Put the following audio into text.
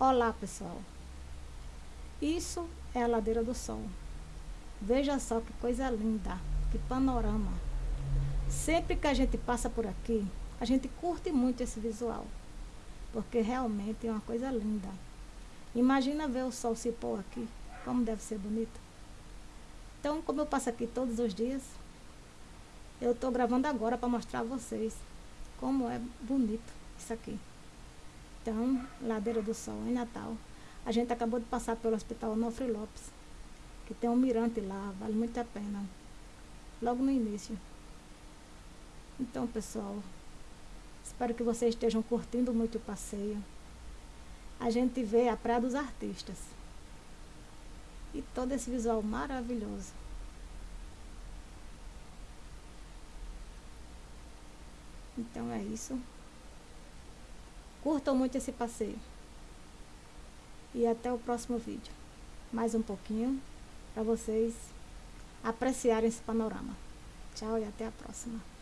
Olá pessoal, isso é a Ladeira do Sol. Veja só que coisa linda, que panorama. Sempre que a gente passa por aqui, a gente curte muito esse visual, porque realmente é uma coisa linda. Imagina ver o sol se pôr aqui, como deve ser bonito. Então, como eu passo aqui todos os dias, eu estou gravando agora para mostrar a vocês como é bonito isso aqui. Então, Ladeira do Sol, em Natal. A gente acabou de passar pelo Hospital Onofre Lopes, que tem um mirante lá, vale muito a pena. Logo no início. Então, pessoal, espero que vocês estejam curtindo muito o passeio. A gente vê a Praia dos Artistas. E todo esse visual maravilhoso. Então é isso. Curtam muito esse passeio. E até o próximo vídeo. Mais um pouquinho para vocês apreciarem esse panorama. Tchau e até a próxima.